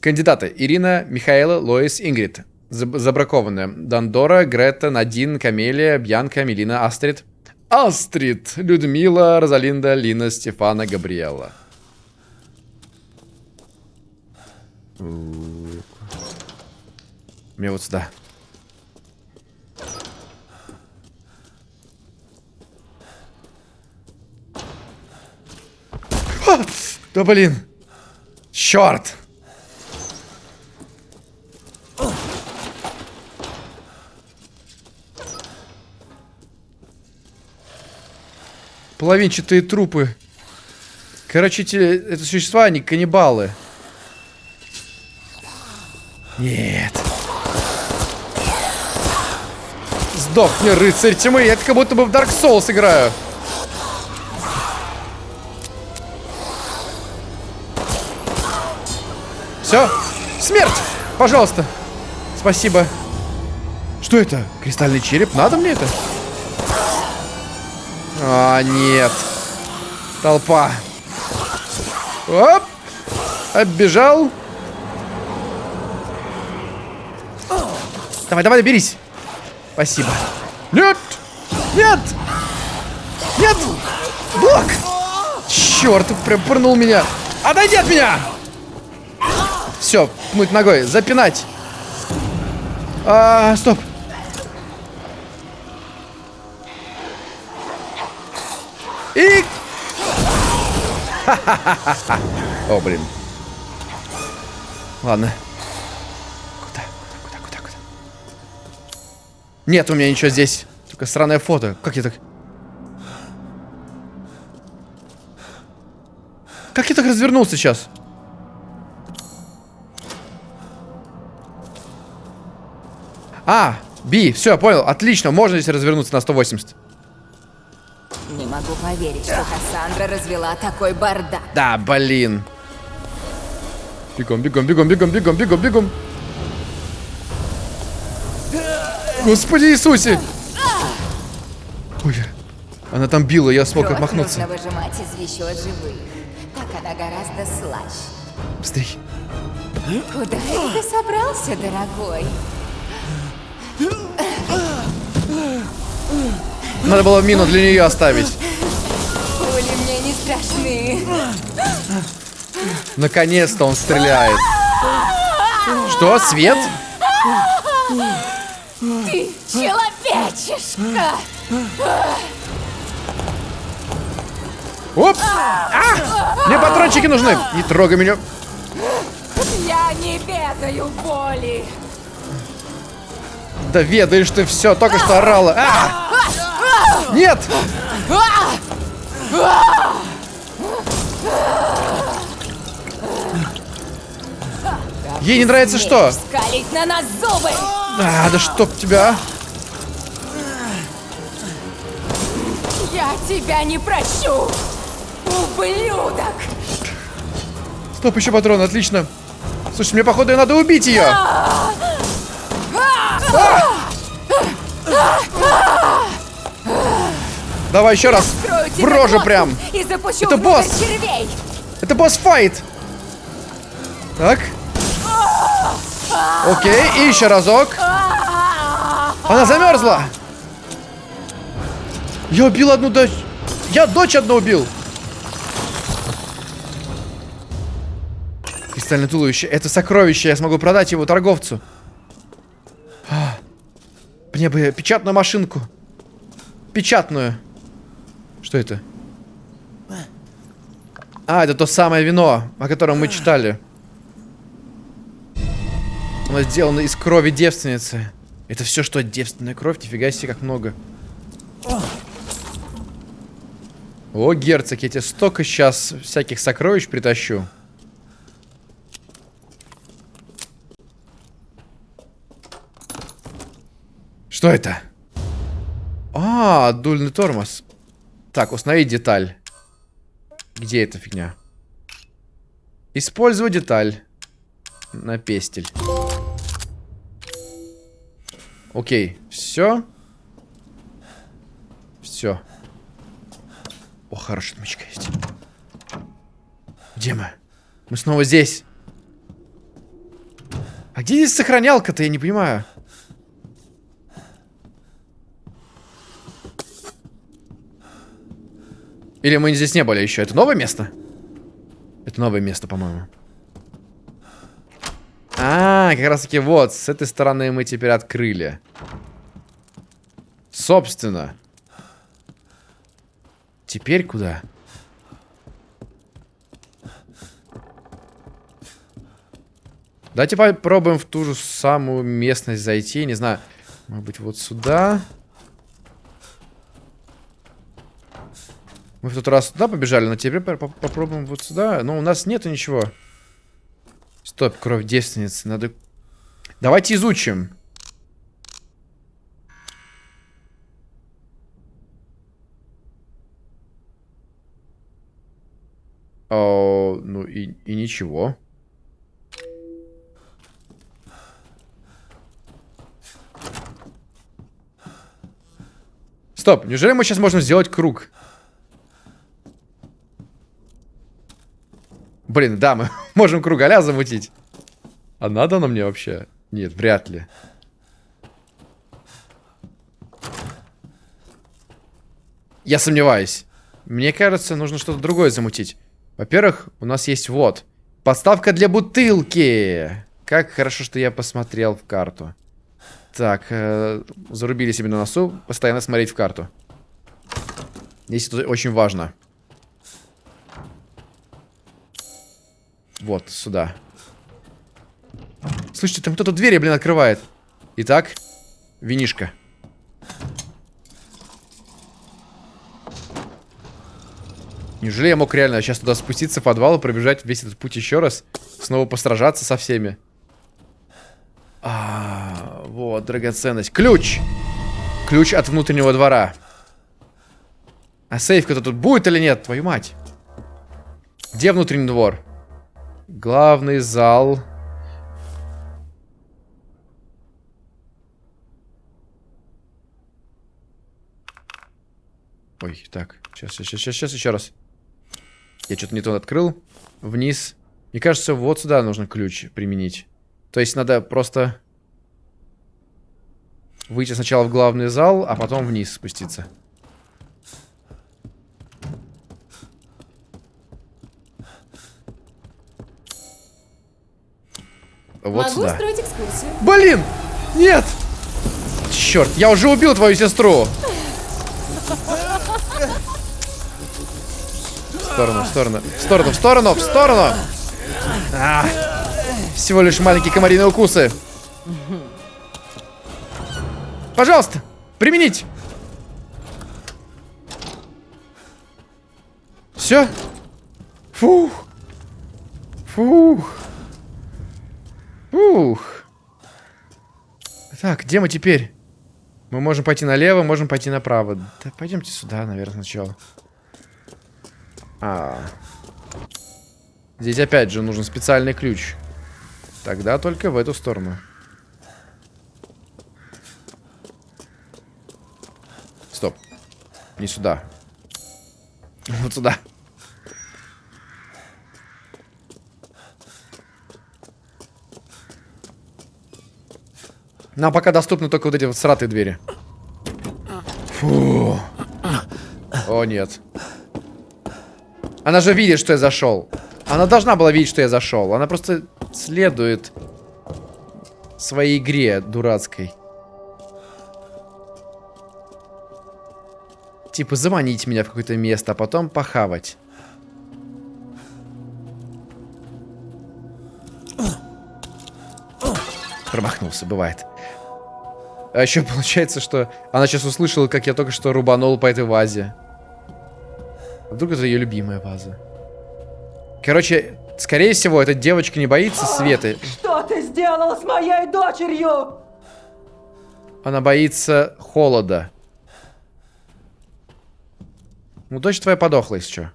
Кандидаты. Ирина, Михаила, Лоис, Ингрид. Заб- Забракованные. Дандора, Грета, Надин, Камелия, Бьянка, Мелина, Астрид. Астрид, Людмила, Розалинда, Лина, Стефана, Габриэла. Мне вот сюда. А! Да блин. Черт. Половинчатые трупы. Короче, эти, это существа, они каннибалы. Нет. Сдохни, рыцарь тьмы. Я как будто бы в Dark Souls играю. Все. Смерть. Пожалуйста. Спасибо. Что это? Кристальный череп? Надо мне это? А, нет. Толпа. Оп. Оббежал. Давай, давай, берись. Спасибо. Нет! Нет! Нет! Блок! Черт, прям пырнул меня. Отойди от меня! Все, пнуть ногой, запинать. А, стоп. *laughs* О, блин. Ладно. Куда? Куда, куда, куда? Нет у меня ничего здесь. Только странное фото. Как я так... Как я так развернулся сейчас? А, Би, все, понял. Отлично, можно здесь развернуться на 180. Могу поверить, что Кассандра развела такой бардак. Да, блин. Бегом, бегом, бегом, бегом, бегом, бегом, бегом. Господи Иисусе! Ой, она там била, я смог Кровь отмахнуться. нужно выжимать из еще живых. Так она гораздо слаще. Быстрей. Куда это ты собрался, дорогой? Надо было мину для нее оставить. Пули мне не страшны. Наконец-то он стреляет. Что, свет? Ты человечишка! Оп! А! Мне патрончики нужны! Не трогай меня. Я не ведаю боли. Да ведаешь ты все, только что орала. А! Нет! Ей не нравится что? Скалить на нас зубы! А, да чтоб тебя. Я тебя не прощу! Ублюдок! Стоп, еще патрон, отлично. Слушай, мне походу надо убить ее. Давай еще раз. В рожу прям. Это босс. червей! Это босс-файт. Так. Окей, и еще разок. Она замерзла. Я убил одну дочь. Я дочь одну убил. Кристальное туловище. Это сокровище. Я смогу продать его торговцу. А, Мне бы печатную машинку. Печатную. Что это? А, это то самое вино, о котором мы читали. Оно сделано из крови девственницы. Это все, что девственная кровь? Нифига себе, как много. О, герцог, я тебе столько сейчас всяких сокровищ притащу. Что это? А, дульный тормоз. Так, установить деталь. Где эта фигня? Использую деталь. На пестель. Окей, все. Все. О, хорошая отмычка есть. Где мы? Мы снова здесь. А где здесь сохранялка-то, я не понимаю. Или мы здесь не были еще? Это новое место? Это новое место, по-моему. А, как раз таки вот, с этой стороны мы теперь открыли. Собственно. Теперь куда? Давайте попробуем в ту же самую местность зайти. Не знаю, может быть, вот сюда. Мы в тот раз туда побежали, но теперь попробуем вот сюда. Но у нас нету ничего. Стоп, кровь девственницы. Надо... Давайте изучим. О, ну и, и ничего. Стоп, неужели мы сейчас можем сделать круг? Блин, да, мы *laughs* можем кругаля замутить. А надо оно мне вообще? Нет, вряд ли. Я сомневаюсь. Мне кажется, нужно что-то другое замутить. Во-первых, у нас есть вот. Подставка для бутылки. Как хорошо, что я посмотрел в карту. Так, э, зарубили себе на носу. Постоянно смотреть в карту. Здесь это очень важно. Вот, сюда. Слушайте, там кто-то двери, блин, открывает. Итак, винишка. Неужели я мог реально сейчас туда спуститься в подвал и пробежать весь этот путь еще раз? Снова постражаться со всеми? А, вот, драгоценность. Ключ! Ключ от внутреннего двора. А сейф-то тут будет или нет? Твою мать. Где внутренний двор? Главный зал. Ой, так. Сейчас, сейчас, сейчас, сейчас, еще раз. Я что-то не то открыл. Вниз. Мне кажется, вот сюда нужно ключ применить. То есть надо просто выйти сначала в главный зал, а потом вниз спуститься. Вот Могу сюда. устроить экскурсию. Блин! Нет! Черт, я уже убил твою сестру! В сторону, в сторону, в сторону, в сторону, в сторону! А, всего лишь маленькие комариные укусы. Пожалуйста, применить! Все? Фух. Фух. Ух. Так, где мы теперь? Мы можем пойти налево, можем пойти направо. Да пойдемте сюда, наверное, сначала. А. Здесь опять же нужен специальный ключ. Тогда только в эту сторону. Стоп. Не сюда. Вот сюда. Нам пока доступны только вот эти вот сратые двери. Фу. О, нет. Она же видит, что я зашел. Она должна была видеть, что я зашел. Она просто следует своей игре дурацкой. Типа заманить меня в какое-то место, а потом похавать. Промахнулся, бывает. А еще получается, что она сейчас услышала, как я только что рубанул по этой вазе. А вдруг это ее любимая ваза? Короче, скорее всего, эта девочка не боится света. Что ты сделал с моей дочерью? Она боится холода. Ну, дочь твоя подохла, если что.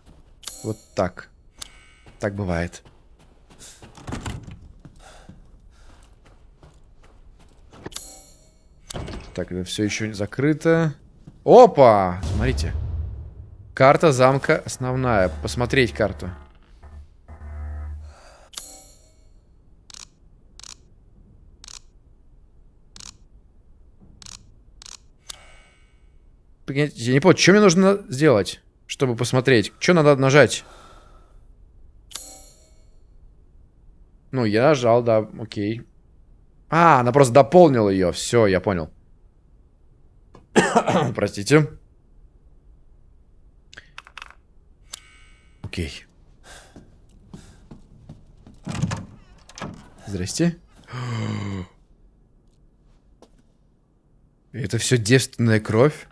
Вот так. Так бывает. Так, это все еще закрыто. Опа! Смотрите. Карта замка основная. Посмотреть карту. Я не понял, что мне нужно сделать, чтобы посмотреть? Что надо нажать? Ну, я нажал, да, окей. А, она просто дополнила ее. Все, я понял. *coughs* Простите. Окей. Здрасте. *gasps* Это все девственная кровь?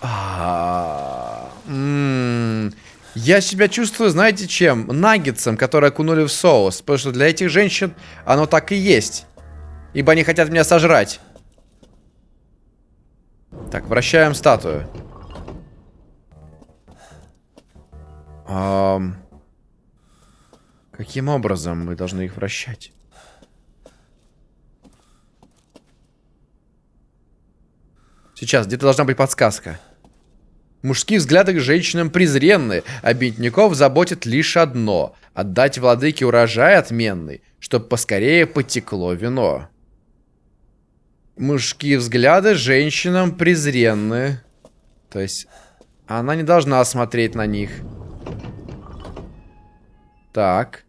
А -а -а. Я себя чувствую, знаете чем? Наггетсом, который окунули в соус. Потому что для этих женщин оно так и есть. Ибо они хотят меня сожрать. Так, вращаем статую. Эм... Каким образом мы должны их вращать? Сейчас, где-то должна быть подсказка. Мужские взгляды к женщинам презренны, а бедняков заботит лишь одно — отдать владыке урожай отменный, чтоб поскорее потекло вино. Мужские взгляды женщинам презренны. То есть, она не должна смотреть на них. Так.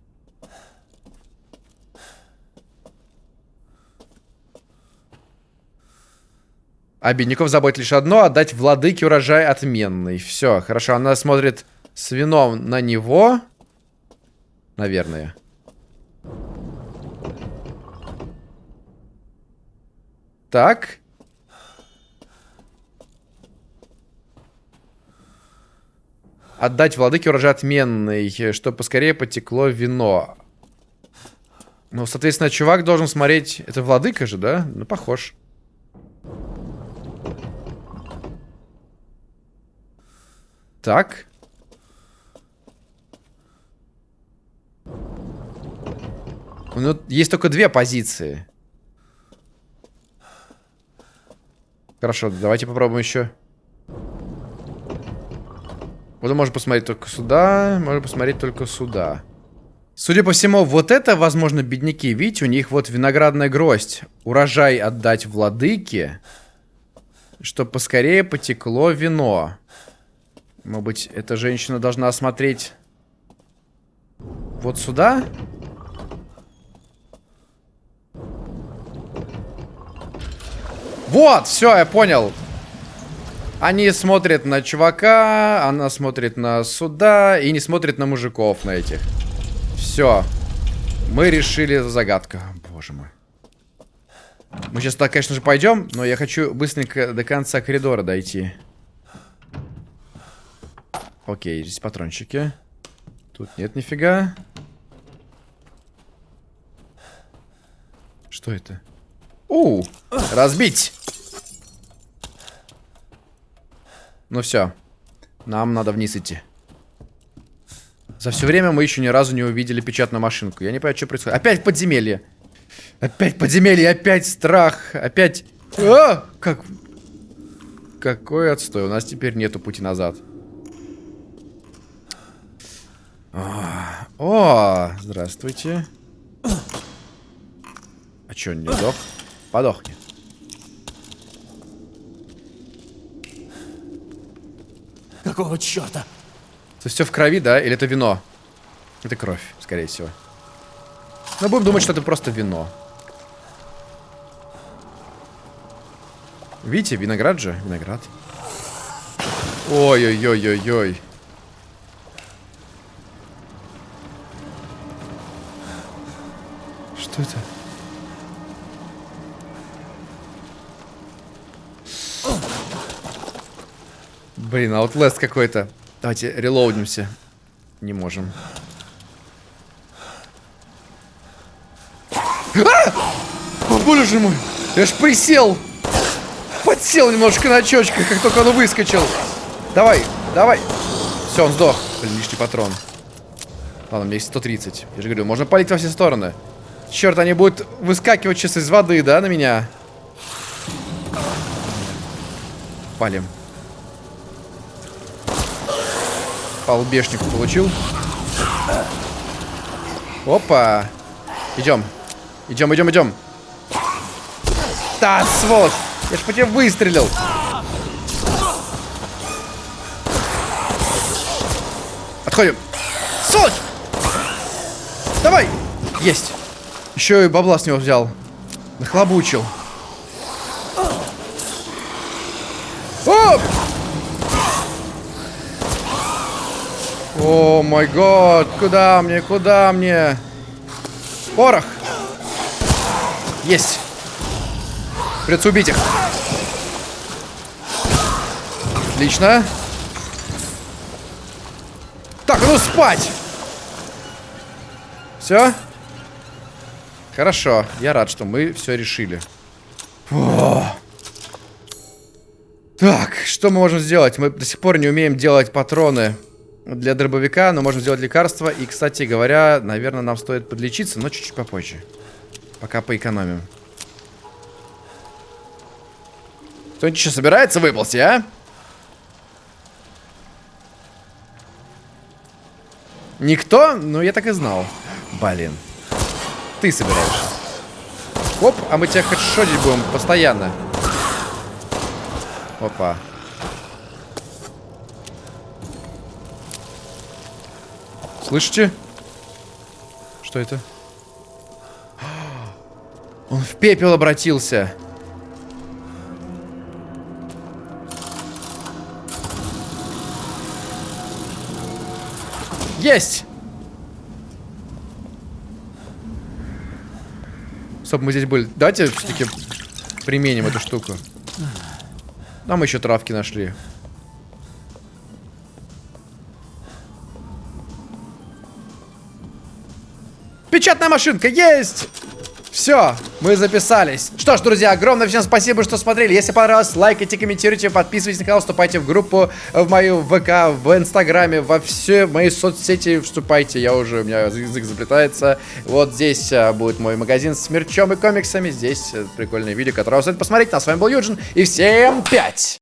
Бедняков заботит лишь одно — отдать владыке урожай отменный. Все, хорошо. Она смотрит с вином на него. Наверное. Так. Отдать владыке урожай отменный, чтобы поскорее потекло вино. Ну, соответственно, чувак должен смотреть... Это владыка же, да? Ну, похож. Так. Ну, есть только две позиции. Хорошо, давайте попробуем еще. Вот может посмотреть только сюда, может посмотреть только сюда. Судя по всему, вот это, возможно, бедняки. Видите, у них вот виноградная гроздь. Урожай отдать владыке, чтобы поскорее потекло вино. Может быть, эта женщина должна осмотреть вот сюда? Вот, все, я понял. Они смотрят на чувака, она смотрит на суда и не смотрит на мужиков на этих. Все. Мы решили загадку. Боже мой. Мы сейчас туда, конечно же, пойдем, но я хочу быстренько до конца коридора дойти. Окей, здесь патрончики. Тут нет нифига. Что это? У, разбить. Ну все. Нам надо вниз идти. За все время мы еще ни разу не увидели печатную машинку. Я не понимаю, что происходит. Опять подземелье. Опять подземелье, опять страх, опять... А! Как... Какой отстой. У нас теперь нету пути назад. О, здравствуйте. А чё, не сдох? Подохни. Какого черта? Это все в крови, да? Или это вино? Это кровь, скорее всего. Но будем думать, что это просто вино. Видите, виноград же? Виноград. Ой-ой-ой-ой-ой. Что это? Блин, аутлест какой-то. Давайте релоудимся. Не можем. А! О, боже мой! Я ж присел! Подсел немножко на очочках, как только он выскочил. Давай, давай. Все, он сдох. Блин, лишний патрон. Ладно, у меня есть 130. Я же говорю, можно палить во все стороны. Черт, они будут выскакивать сейчас из воды, да, на меня? Палим. По лбешнику получил. Опа. Идем. Идем, идем, идем. Да, сволочь! Я ж по тебе выстрелил. Отходим. Сволочь! Давай! Есть. Еще и бабла с него взял. Нахлобучил. Оп! О май гад, куда мне, куда мне? Порох! Есть! Придется убить их. Отлично. Так, ну спать! Все? Хорошо, я рад, что мы все решили. О. Так, что мы можем сделать? Мы до сих пор не умеем делать патроны для дробовика, но можем сделать лекарства. И, кстати говоря, наверное, нам стоит подлечиться, но чуть-чуть попозже. Пока поэкономим. Кто-нибудь еще собирается выползти, а? Никто? Ну, я так и знал. Блин. Ты собираешься. Оп, а мы тебя хедшотить будем постоянно. Опа. Слышите? Что это? Он в пепел обратился. Есть! Стоп, мы здесь были. Давайте все-таки применим эту штуку. Нам еще травки нашли. Печатная машинка есть! Все, мы записались. Что ж, друзья, огромное всем спасибо, что смотрели. Если понравилось, лайкайте, комментируйте, подписывайтесь на канал, вступайте в группу, в мою ВК, в Инстаграме, во все мои соцсети вступайте. Я уже, у меня язык заплетается. Вот здесь а, будет мой магазин с мерчом и комиксами. Здесь а, прикольное видео, которое вы посмотреть. Ну, а с вами был Юджин, и всем пять!